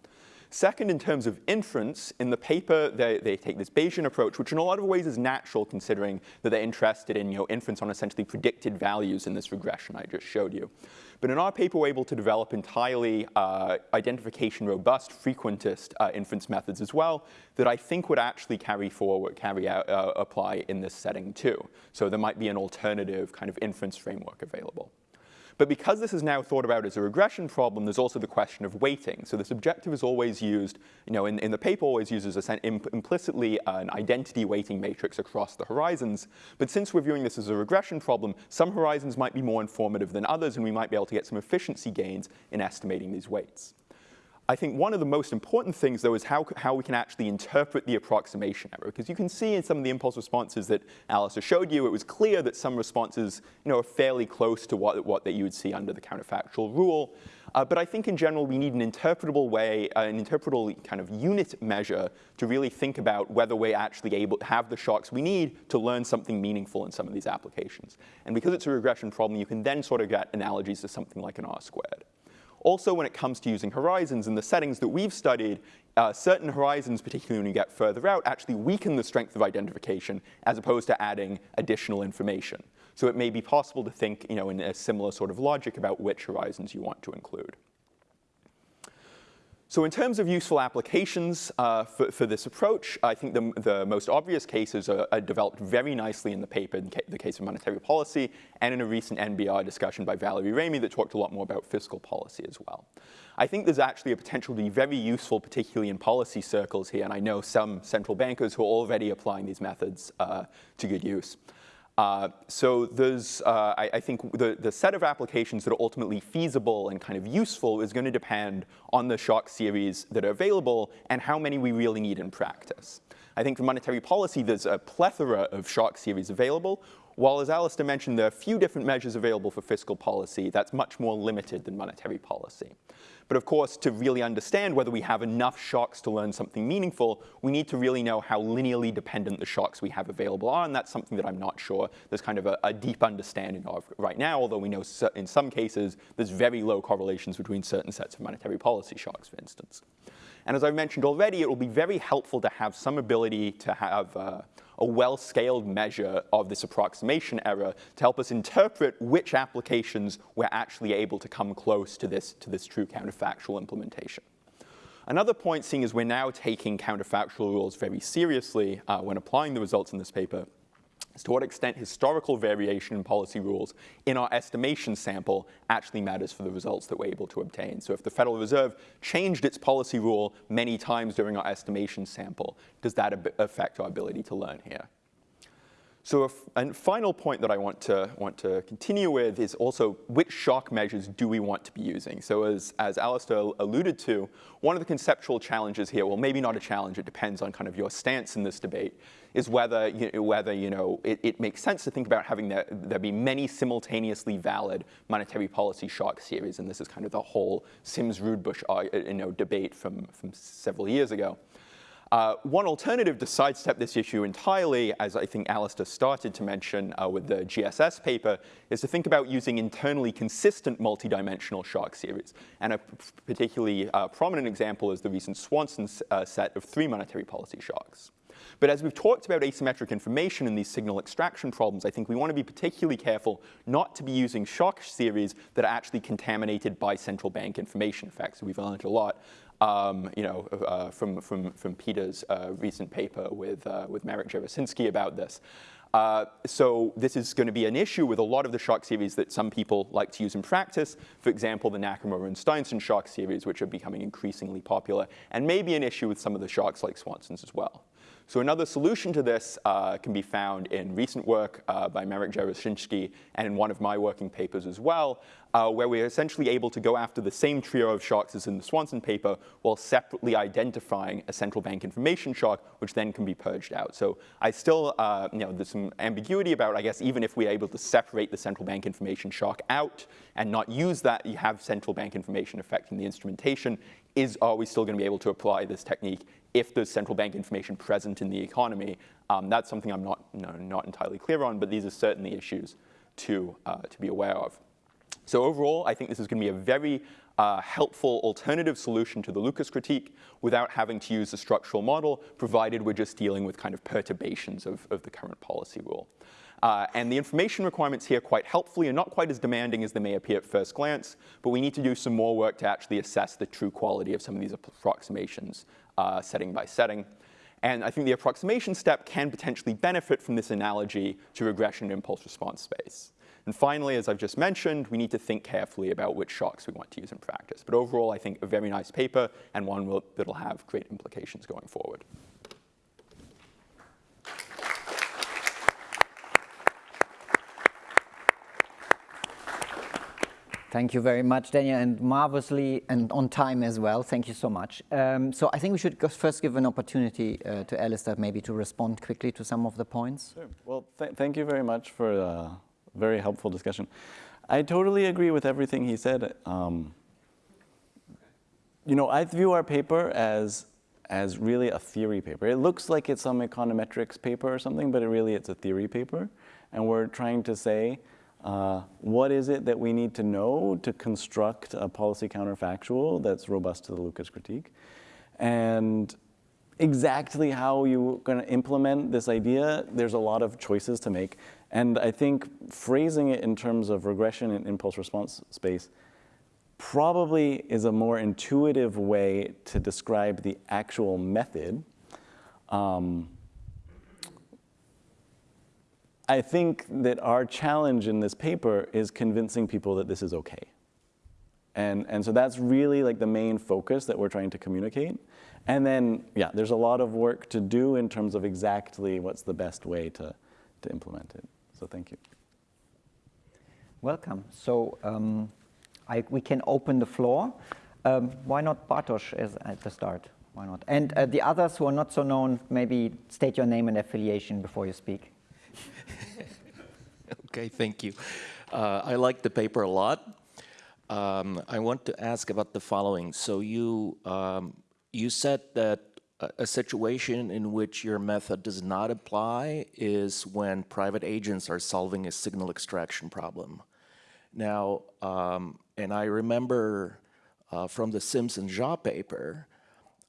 Second, in terms of inference, in the paper, they, they, take this Bayesian approach, which in a lot of ways is natural considering that they're interested in you know, inference on essentially predicted values in this regression I just showed you. But in our paper, we're able to develop entirely uh, identification robust frequentist uh, inference methods as well that I think would actually carry forward, carry out, uh, apply in this setting too. So there might be an alternative kind of inference framework available. But because this is now thought about as a regression problem, there's also the question of weighting. So this objective is always used, you know, in, in the paper always uses a, imp implicitly uh, an identity weighting matrix across the horizons. But since we're viewing this as a regression problem, some horizons might be more informative than others, and we might be able to get some efficiency gains in estimating these weights. I think one of the most important things, though, is how, how we can actually interpret the approximation error. Because you can see in some of the impulse responses that Alistair showed you, it was clear that some responses you know, are fairly close to what, what that you would see under the counterfactual rule. Uh, but I think in general, we need an interpretable way, uh, an interpretable kind of unit measure to really think about whether we're actually able to have the shocks we need to learn something meaningful in some of these applications. And because it's a regression problem, you can then sort of get analogies to something like an R squared. Also, when it comes to using horizons in the settings that we've studied, uh, certain horizons, particularly when you get further out, actually weaken the strength of identification as opposed to adding additional information. So it may be possible to think you know, in a similar sort of logic about which horizons you want to include. So in terms of useful applications uh, for, for, this approach, I think the, the most obvious cases are, are, developed very nicely in the paper in ca the case of monetary policy and in a recent NBER discussion by Valerie Ramey that talked a lot more about fiscal policy as well. I think there's actually a potential to be very useful, particularly in policy circles here, and I know some central bankers who are already applying these methods uh, to good use. Uh, so there's, uh, I, I, think the, the set of applications that are ultimately feasible and kind of useful is going to depend on the shock series that are available and how many we really need in practice. I think for monetary policy, there's a plethora of shock series available, while as Alistair mentioned, there are a few different measures available for fiscal policy, that's much more limited than monetary policy. But of course, to really understand whether we have enough shocks to learn something meaningful, we need to really know how linearly dependent the shocks we have available are, and that's something that I'm not sure there's kind of a, a deep understanding of right now, although we know in some cases there's very low correlations between certain sets of monetary policy shocks, for instance. And as I've mentioned already, it will be very helpful to have some ability to have uh, a well-scaled measure of this approximation error to help us interpret which applications we're actually able to come close to this, to this true counterfactual implementation. Another point, seeing as we're now taking counterfactual rules very seriously uh, when applying the results in this paper, is to what extent historical variation in policy rules in our estimation sample actually matters for the results that we're able to obtain. So if the Federal Reserve changed its policy rule many times during our estimation sample, does that affect our ability to learn here? So a final point that I want to, want to continue with is also which shock measures do we want to be using? So as, as Alistair alluded to, one of the conceptual challenges here, well, maybe not a challenge, it depends on kind of your stance in this debate, is whether, you whether you know, it, it, makes sense to think about having there, there be many simultaneously valid monetary policy shock series. And this is kind of the whole Sims-Rudebusch uh, you know, debate from, from several years ago. Uh, one alternative to sidestep this issue entirely, as I think Alistair started to mention uh, with the GSS paper, is to think about using internally consistent multidimensional shock series. And a particularly uh, prominent example is the recent Swanson uh, set of three monetary policy shocks. But as we've talked about asymmetric information in these signal extraction problems, I think we want to be particularly careful not to be using shock series that are actually contaminated by central bank information. effects. we've learned a lot um, you know, uh, from, from, from Peter's uh, recent paper with, uh, with Marek Jarociński about this. Uh, so this is going to be an issue with a lot of the shock series that some people like to use in practice. For example, the Nakamura and Steinsson shock series, which are becoming increasingly popular, and maybe an issue with some of the shocks like Swanson's as well. So another solution to this uh, can be found in recent work uh, by Marek Jarociński and in one of my working papers as well, uh, where we're essentially able to go after the same trio of shocks as in the Swanson paper while separately identifying a central bank information shock, which then can be purged out. So I still, uh, you know, there's some ambiguity about, I guess, even if we're able to separate the central bank information shock out and not use that, you have central bank information affecting the instrumentation, is, are we still going to be able to apply this technique if there's central bank information present in the economy. Um, that's something I'm not, no, not entirely clear on, but these are certainly issues to, uh, to be aware of. So overall, I think this is going to be a very uh, helpful alternative solution to the Lucas critique without having to use the structural model, provided we're just dealing with kind of perturbations of, of the current policy rule. Uh, and the information requirements here quite helpfully are not quite as demanding as they may appear at first glance, but we need to do some more work to actually assess the true quality of some of these approximations uh, setting by setting. And I think the approximation step can potentially benefit from this analogy to regression impulse response space. And finally, as I've just mentioned, we need to think carefully about which shocks we want to use in practice. But overall, I think a very nice paper and one that'll have great implications going forward. Thank you very much, Daniel, and marvelously and on time as well. Thank you so much. Um, so I think we should first give an opportunity uh, to Alistair maybe to respond quickly to some of the points. Sure. Well, th thank you very much for a very helpful discussion. I totally agree with everything he said. Um, you know, I view our paper as as really a theory paper. It looks like it's some econometrics paper or something, but it really it's a theory paper. And we're trying to say, uh, what is it that we need to know to construct a policy counterfactual that's robust to the Lucas critique? And exactly how you're going to implement this idea, there's a lot of choices to make. And I think phrasing it in terms of regression and impulse response space probably is a more intuitive way to describe the actual method. Um, I think that our challenge in this paper is convincing people that this is okay. And, and so that's really like the main focus that we're trying to communicate. And then, yeah, there's a lot of work to do in terms of exactly what's the best way to, to implement it. So thank you. Welcome. So um, I, we can open the floor. Um, why not Bartosz at the start? Why not? And uh, the others who are not so known, maybe state your name and affiliation before you speak. <laughs> okay, thank you. Uh, I like the paper a lot. Um, I want to ask about the following. So you um, you said that a situation in which your method does not apply is when private agents are solving a signal extraction problem. Now, um, and I remember uh, from the Sims and Zha paper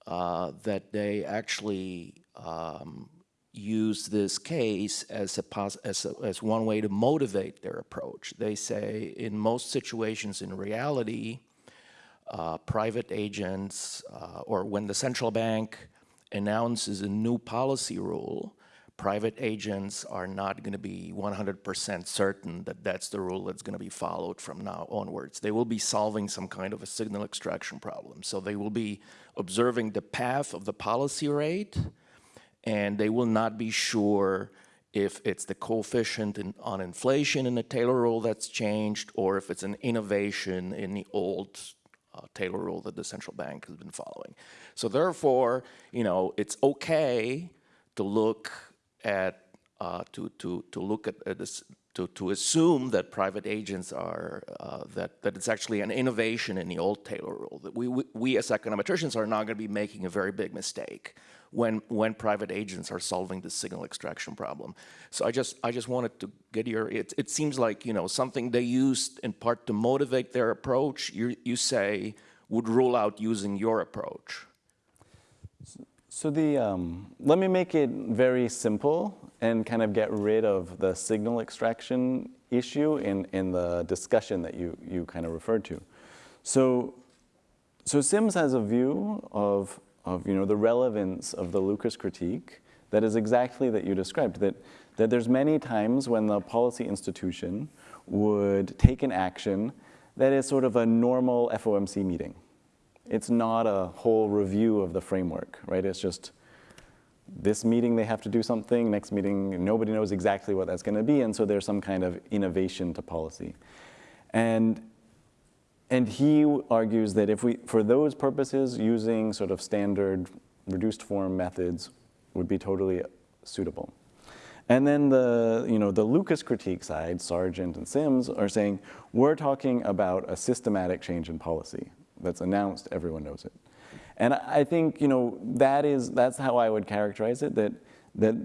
uh, that they actually um, use this case as, a as, a, as one way to motivate their approach. They say in most situations in reality, uh, private agents uh, or when the central bank announces a new policy rule, private agents are not going to be 100% certain that that's the rule that's going to be followed from now onwards. They will be solving some kind of a signal extraction problem. So they will be observing the path of the policy rate, and they will not be sure if it's the coefficient in, on inflation in the Taylor rule that's changed, or if it's an innovation in the old uh, Taylor rule that the central bank has been following. So therefore, you know, it's okay to look at uh, to to to look at, at this to, to assume that private agents are, uh, that, that it's actually an innovation in the old Taylor rule, that we, we, we as econometricians are not going to be making a very big mistake when, when private agents are solving the signal extraction problem. So I just, I just wanted to get your, it, it seems like, you know, something they used in part to motivate their approach, you, you say, would rule out using your approach. So the, um, let me make it very simple and kind of get rid of the signal extraction issue in, in the discussion that you, you kind of referred to. So, so Sims has a view of, of you know, the relevance of the Lucas critique that is exactly that you described, that, that there's many times when the policy institution would take an action that is sort of a normal FOMC meeting. It's not a whole review of the framework, right? It's just this meeting they have to do something, next meeting nobody knows exactly what that's going to be, and so there's some kind of innovation to policy. And, and he argues that if we, for those purposes, using sort of standard reduced form methods would be totally suitable. And then the, you know, the Lucas critique side, Sargent and Sims, are saying, we're talking about a systematic change in policy that's announced, everyone knows it. And I think, you know, that is, that's how I would characterize it, that, that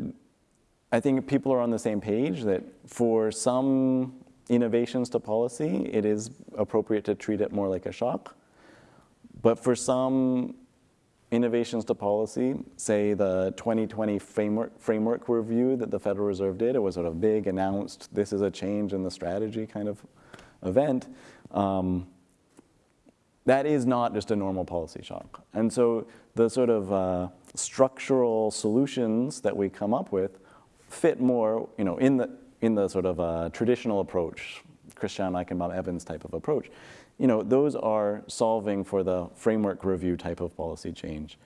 I think people are on the same page, that for some innovations to policy, it is appropriate to treat it more like a shock. But for some innovations to policy, say the 2020 framework, framework review that the Federal Reserve did, it was sort of big, announced, this is a change in the strategy kind of event. Um, that is not just a normal policy shock. And so the sort of uh, structural solutions that we come up with fit more, you know, in the, in the sort of uh, traditional approach, Christiano Eichenbaum Evans type of approach. You know, those are solving for the framework review type of policy change.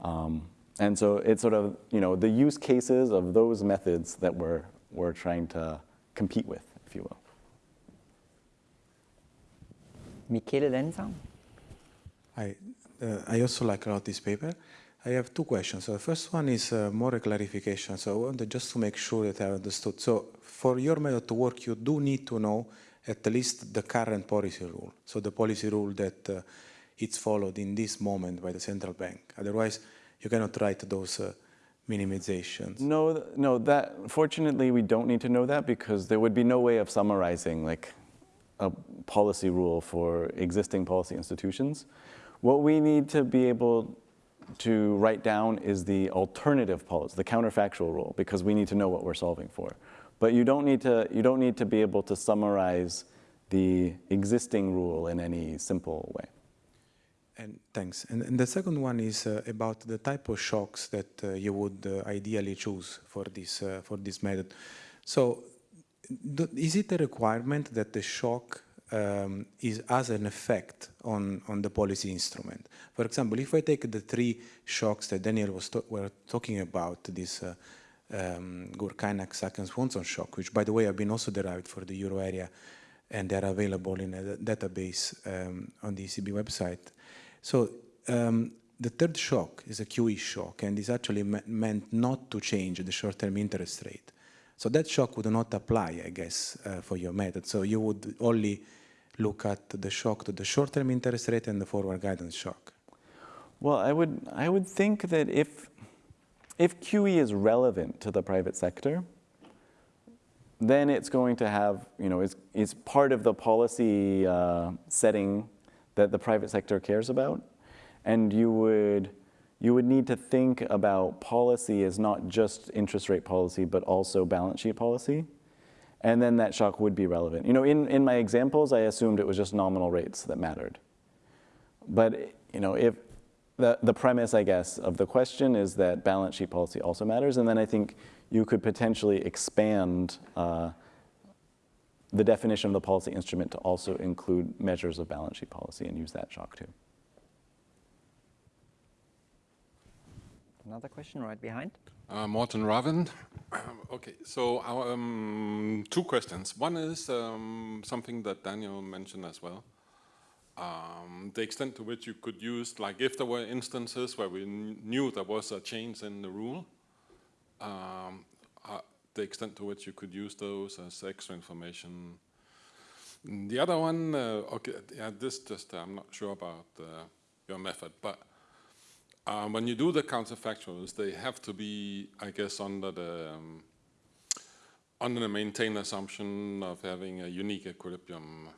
Um, and so it's sort of, you know, the use cases of those methods that we're, we're trying to compete with, if you will. Michele Lenza. I, uh, I also like a lot this paper. I have two questions. So the first one is uh, more a clarification. So I wanted just to make sure that I understood. So for your method to work, you do need to know at least the current policy rule. So the policy rule that uh, it's followed in this moment by the central bank. Otherwise, you cannot write those uh, minimizations. No, no. That fortunately we don't need to know that because there would be no way of summarizing like a policy rule for existing policy institutions. What we need to be able to write down is the alternative policy, the counterfactual rule, because we need to know what we're solving for. But you don't need to, you don't need to be able to summarize the existing rule in any simple way. And thanks. And, and the second one is uh, about the type of shocks that uh, you would uh, ideally choose for this uh, for this method. So, is it a requirement that the shock um, is has an effect on on the policy instrument? For example, if I take the three shocks that Daniel was to were talking about, this uh, um, Gürkaynak, Sack and Swanson shock, which by the way have been also derived for the euro area, and they're available in a database um, on the ECB website. So um, the third shock is a QE shock and is actually me meant not to change the short-term interest rate. So that shock would not apply, I guess, uh, for your method. So you would only look at the shock to the short-term interest rate and the forward guidance shock. Well, I would, I would think that if, if QE is relevant to the private sector, then it's going to have, you know, it's, it's part of the policy uh, setting that the private sector cares about. And you would, you would need to think about policy as not just interest rate policy, but also balance sheet policy. And then that shock would be relevant. You know, in, in my examples, I assumed it was just nominal rates that mattered. But, you know, if the, the premise, I guess, of the question is that balance sheet policy also matters. And then I think you could potentially expand uh, the definition of the policy instrument to also include measures of balance sheet policy and use that shock too. Another question right behind. Uh, Morten Ravn. <coughs> okay, so um, two questions. One is um, something that Daniel mentioned as well. Um, the extent to which you could use, like if there were instances where we knew there was a change in the rule, um, uh, the extent to which you could use those as extra information. The other one, uh, okay, yeah, this just, I'm not sure about uh, your method, but um, when you do the counterfactuals, they have to be, I guess, under the um, under the maintained assumption of having a unique equilibrium.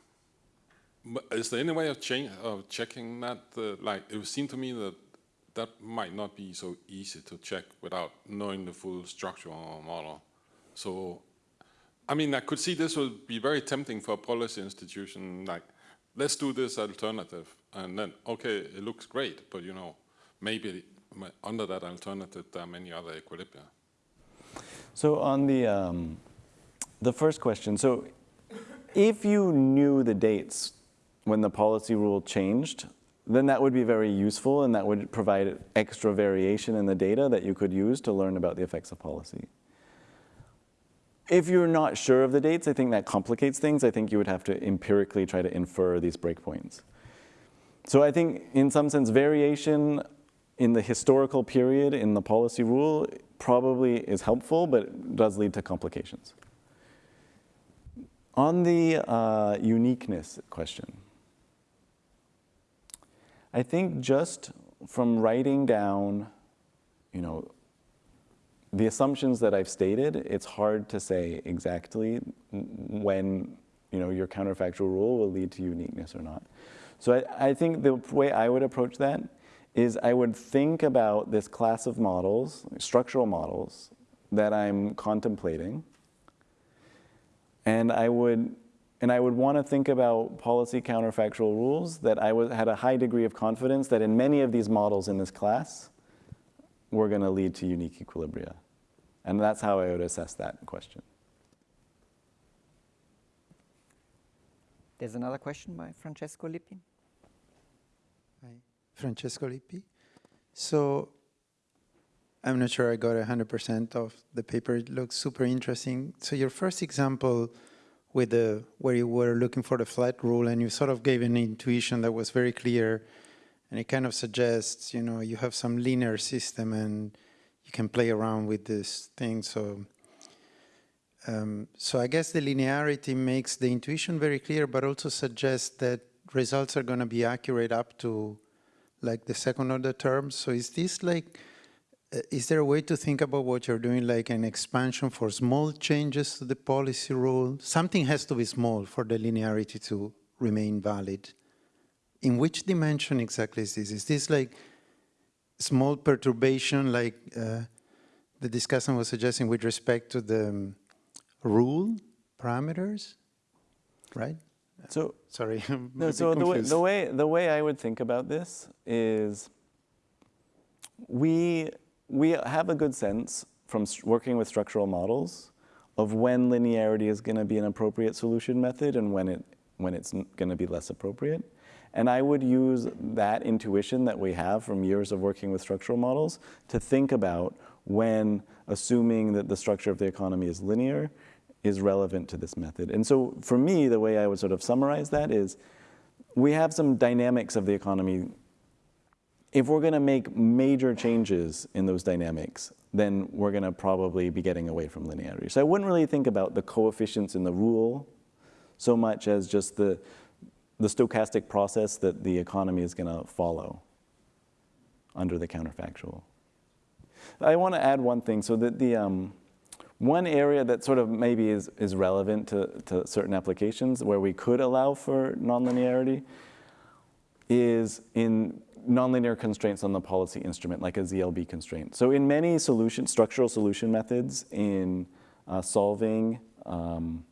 Is there any way of, of checking that? Uh, like, it would seem to me that that might not be so easy to check without knowing the full structural model. So, I mean, I could see this would be very tempting for a policy institution, like, let's do this alternative. And then, okay, it looks great, but you know, maybe under that alternative, there are many other equilibria. So on the, um, the first question, so if you knew the dates when the policy rule changed, then that would be very useful and that would provide extra variation in the data that you could use to learn about the effects of policy. If you're not sure of the dates, I think that complicates things. I think you would have to empirically try to infer these breakpoints. So I think in some sense, variation in the historical period in the policy rule probably is helpful, but does lead to complications. On the uh, uniqueness question, I think just from writing down, you know, the assumptions that I've stated, it's hard to say exactly when, you know, your counterfactual rule will lead to uniqueness or not. So I, I think the way I would approach that is I would think about this class of models, structural models, that I'm contemplating, and I would and I would want to think about policy counterfactual rules that I was, had a high degree of confidence that in many of these models in this class were going to lead to unique equilibria. And that's how I would assess that question. There's another question by Francesco Lippi. Francesco Lippi. So I'm not sure I got 100% of the paper. It looks super interesting. So your first example with the where you were looking for the flat rule and you sort of gave an intuition that was very clear and it kind of suggests you know you have some linear system and you can play around with this thing so um, so I guess the linearity makes the intuition very clear but also suggests that results are going to be accurate up to like the second order terms so is this like uh, is there a way to think about what you're doing like an expansion for small changes to the policy rule? Something has to be small for the linearity to remain valid. In which dimension exactly is this? Is this like small perturbation like uh, the discussion was suggesting with respect to the um, rule parameters, right? So, Sorry, <laughs> no, so the way, the, way, the way I would think about this is we, we have a good sense from working with structural models of when linearity is going to be an appropriate solution method and when, it, when it's going to be less appropriate. And I would use that intuition that we have from years of working with structural models to think about when assuming that the structure of the economy is linear is relevant to this method. And so for me, the way I would sort of summarize that is we have some dynamics of the economy. If we're going to make major changes in those dynamics, then we're going to probably be getting away from linearity. So I wouldn't really think about the coefficients in the rule so much as just the, the stochastic process that the economy is going to follow under the counterfactual. I want to add one thing so that the um, one area that sort of maybe is, is relevant to, to certain applications where we could allow for nonlinearity is in nonlinear constraints on the policy instrument, like a ZLB constraint. So in many solution, structural solution methods in uh, solving um,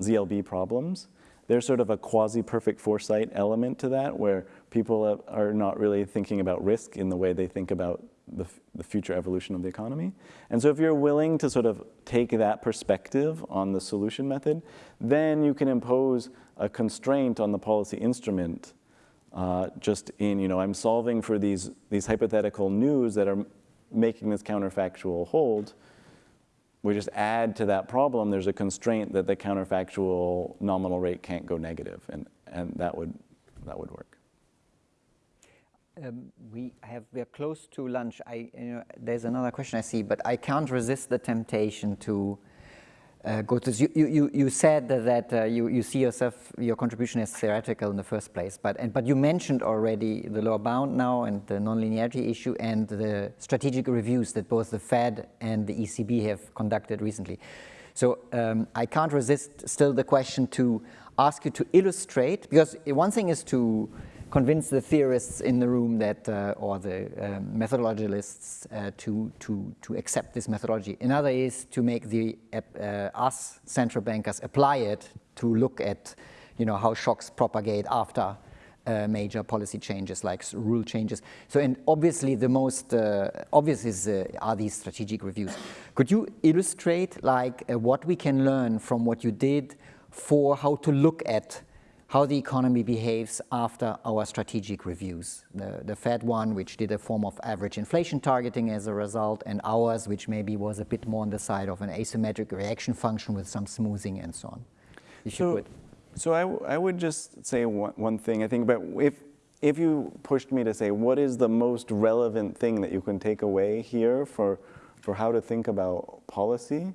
ZLB problems, there's sort of a quasi-perfect foresight element to that where people are not really thinking about risk in the way they think about the, the future evolution of the economy. And so if you're willing to sort of take that perspective on the solution method, then you can impose a constraint on the policy instrument uh, just in, you know, I'm solving for these, these hypothetical news that are making this counterfactual hold. We just add to that problem, there's a constraint that the counterfactual nominal rate can't go negative, and, and that, would, that would work. Um, we have we are close to lunch. I you know, there's another question I see, but I can't resist the temptation to uh, go to. You you you said that uh, you you see yourself your contribution as theoretical in the first place, but and but you mentioned already the lower bound now and the nonlinearity issue and the strategic reviews that both the Fed and the ECB have conducted recently. So um, I can't resist still the question to ask you to illustrate because one thing is to convince the theorists in the room that, uh, or the um, methodologists uh, to, to, to accept this methodology. Another is to make the, uh, us central bankers apply it to look at, you know, how shocks propagate after uh, major policy changes like rule changes. So, and obviously the most uh, obvious is, uh, are these strategic reviews. Could you illustrate like what we can learn from what you did for how to look at how the economy behaves after our strategic reviews. The, the Fed one, which did a form of average inflation targeting as a result, and ours, which maybe was a bit more on the side of an asymmetric reaction function with some smoothing and so on. If so, you could. So I, I would just say one, one thing. I think but if, if you pushed me to say what is the most relevant thing that you can take away here for, for how to think about policy,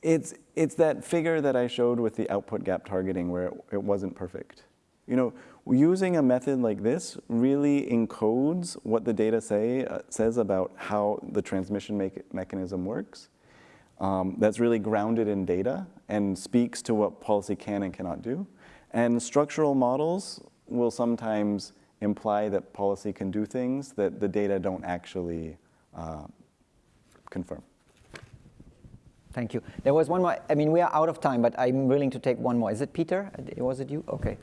it's, it's that figure that I showed with the output gap targeting where it, it wasn't perfect. You know, using a method like this really encodes what the data say, uh, says about how the transmission mechanism works. Um, that's really grounded in data and speaks to what policy can and cannot do. And structural models will sometimes imply that policy can do things that the data don't actually uh, confirm. Thank you. There was one more. I mean, we are out of time, but I'm willing to take one more. Is it Peter? Was it you? Okay.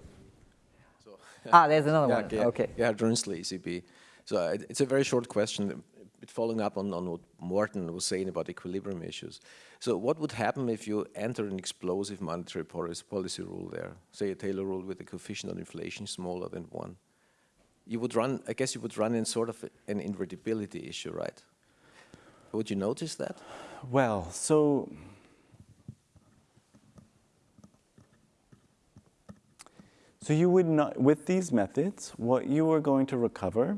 So, <laughs> ah, there's another yeah, one. Yeah, okay. Yeah, Drunsley, ECB. So uh, it's a very short question, following up on, on what Morten was saying about equilibrium issues. So what would happen if you enter an explosive monetary policy, policy rule there, say a Taylor rule with a coefficient on inflation smaller than one? You would run, I guess you would run in sort of an invertibility issue, right? Would you notice that? Well, so so you would not with these methods, what you are going to recover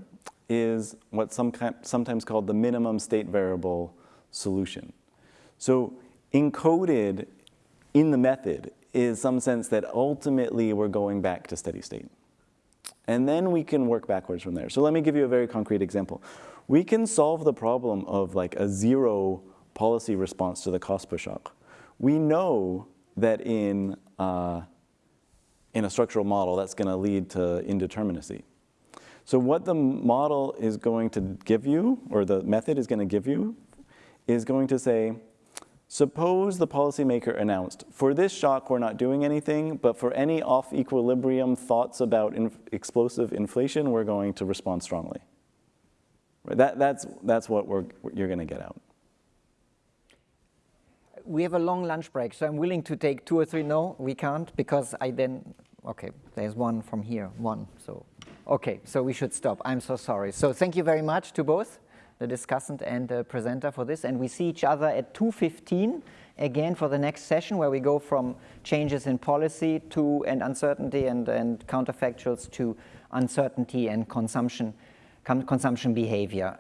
is what's some sometimes called the minimum state variable solution. So encoded in the method is some sense that ultimately we're going back to steady state. And then we can work backwards from there. So let me give you a very concrete example. We can solve the problem of like a zero policy response to the cost push shock. We know that in, uh, in a structural model, that's going to lead to indeterminacy. So what the model is going to give you, or the method is going to give you, is going to say, Suppose the policymaker announced, for this shock, we're not doing anything, but for any off equilibrium thoughts about explosive inflation, we're going to respond strongly. Right? That, that's, that's what you're going to get out. We have a long lunch break, so I'm willing to take two or three. No, we can't because I then, okay, there's one from here, one. So, okay, so we should stop. I'm so sorry. So thank you very much to both the discussant and the presenter for this. And we see each other at 2.15 again for the next session where we go from changes in policy to and uncertainty and, and counterfactuals to uncertainty and consumption, consumption behavior.